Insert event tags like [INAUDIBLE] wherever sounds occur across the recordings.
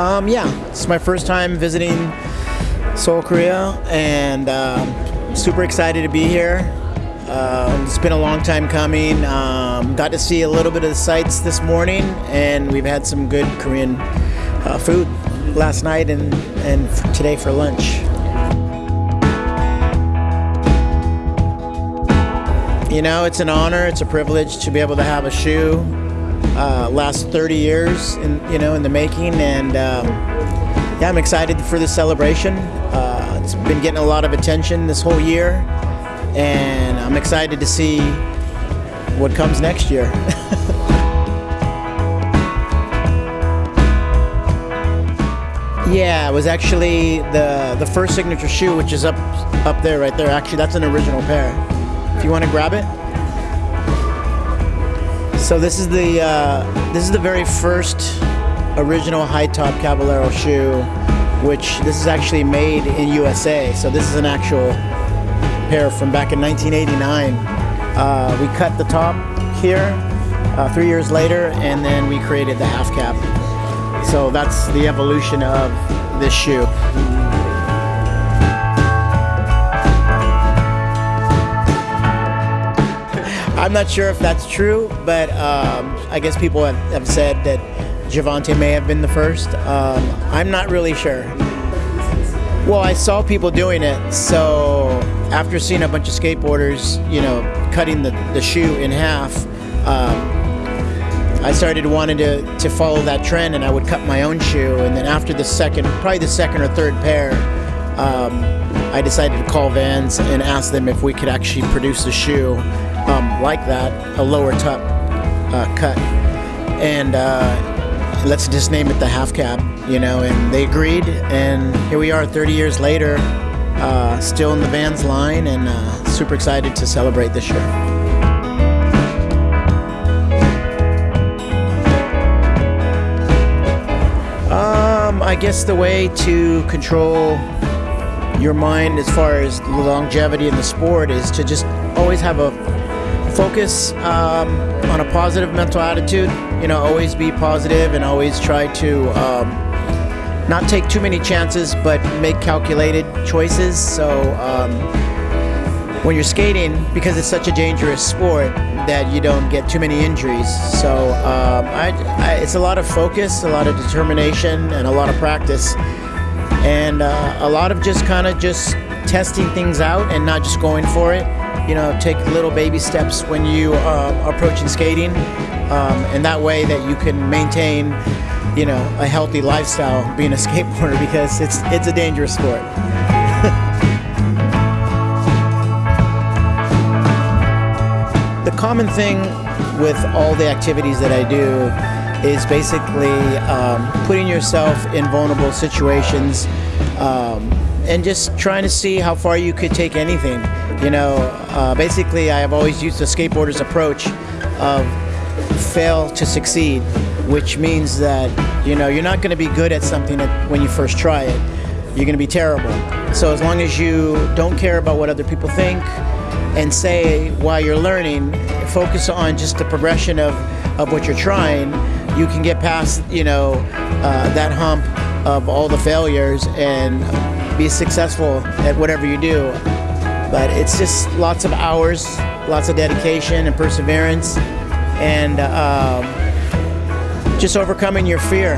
Um, yeah, it's my first time visiting Seoul, Korea, and um, super excited to be here. Um, it's been a long time coming. Um, got to see a little bit of the sights this morning, and we've had some good Korean uh, food last night and, and today for lunch. You know, it's an honor, it's a privilege to be able to have a shoe uh, last 30 years in you know in the making, and um, yeah, I'm excited for this celebration. Uh, it's been getting a lot of attention this whole year, and I'm excited to see what comes next year. [LAUGHS] yeah, it was actually the the first signature shoe, which is up up there, right there. Actually, that's an original pair. If you want to grab it. So this is the uh, this is the very first original high top Caballero shoe, which this is actually made in USA. So this is an actual pair from back in 1989. Uh, we cut the top here uh, three years later, and then we created the half cab. So that's the evolution of this shoe. I'm not sure if that's true, but um, I guess people have, have, said that Jovontae may have been the first. Um, I'm not really sure. Well, I saw people doing it, so after seeing a bunch of skateboarders, you know, cutting the, the shoe in half, um, I started wanting to, to follow that trend, and I would cut my own shoe. And then after the second, probably the second or third pair, um, I decided to call Vans and ask them if we could actually produce a shoe um, like that, a lower top uh, cut. And uh, let's just name it the half cab, you know, and they agreed. And here we are 30 years later, uh, still in the Vans line and uh, super excited to celebrate this year. Um, I guess the way to control your mind as far as the longevity in the sport is to just always have a focus um, on a positive mental attitude. You know, always be positive and always try to um, not take too many chances, but make calculated choices. So um, when you're skating, because it's such a dangerous sport, that you don't get too many injuries. So um, I, I, it's a lot of focus, a lot of determination, and a lot of practice, and uh, a lot of just kind of just testing things out and not just going for it you know, take little baby steps when you uh, are approaching skating, um, and that way that you can maintain, you know, a healthy lifestyle being a [LAUGHS] skateboarder because it's it's a dangerous sport. [LAUGHS] the common thing with all the activities that I do is basically um, putting yourself in vulnerable situations um, and just trying to see how far you could take anything. You know, uh, basically, I have always used the skateboarder's approach of fail to succeed, which means that you know you're not going to be good at something when you first try it. You're going to be terrible. So as long as you don't care about what other people think and say while you're learning, focus on just the progression of, of what you're trying, you can get past you know uh, that hump of all the failures and be successful at whatever you do. But it's just lots of hours, lots of dedication and perseverance, and um, just overcoming your fear.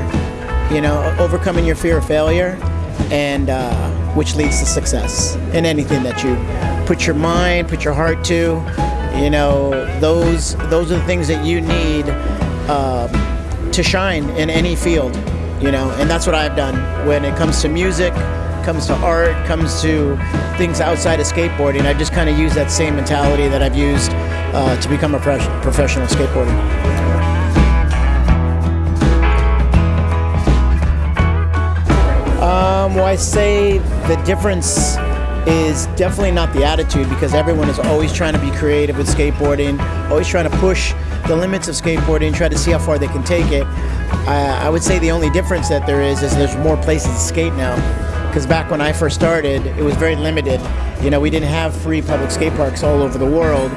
You know, overcoming your fear of failure, and uh, which leads to success in anything that you put your mind, put your heart to. You know, those those are the things that you need uh, to shine in any field. You know, and that's what I've done when it comes to music comes to art, comes to things outside of skateboarding, I just kind of use that same mentality that I've used uh, to become a professional skateboarder. Um, well, I say the difference is definitely not the attitude because everyone is always trying to be creative with skateboarding, always trying to push the limits of skateboarding, try to see how far they can take it. I, I would say the only difference that there is is there's more places to skate now because back when I first started, it was very limited. You know, we didn't have free public skate parks all over the world.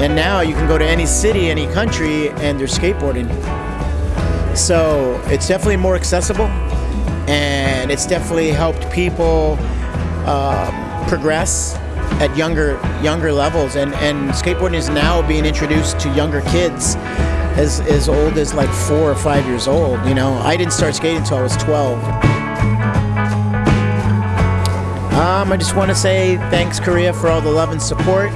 And now you can go to any city, any country, and there's skateboarding. So it's definitely more accessible. and it's definitely helped people um, progress at younger younger levels. And, and skateboarding is now being introduced to younger kids as, as old as like four or five years old. You know, I didn't start skating until I was 12. Um, I just want to say thanks, Korea, for all the love and support.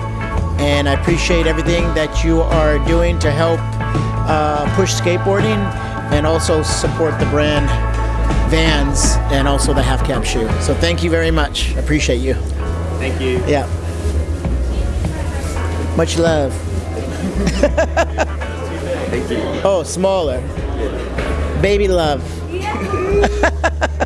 And I appreciate everything that you are doing to help uh, push skateboarding and also support the brand Vans and also the half cab shoe. So thank you very much. Appreciate you. Thank you. Yeah. Much love. Thank you. Oh, smaller. Baby love. [LAUGHS]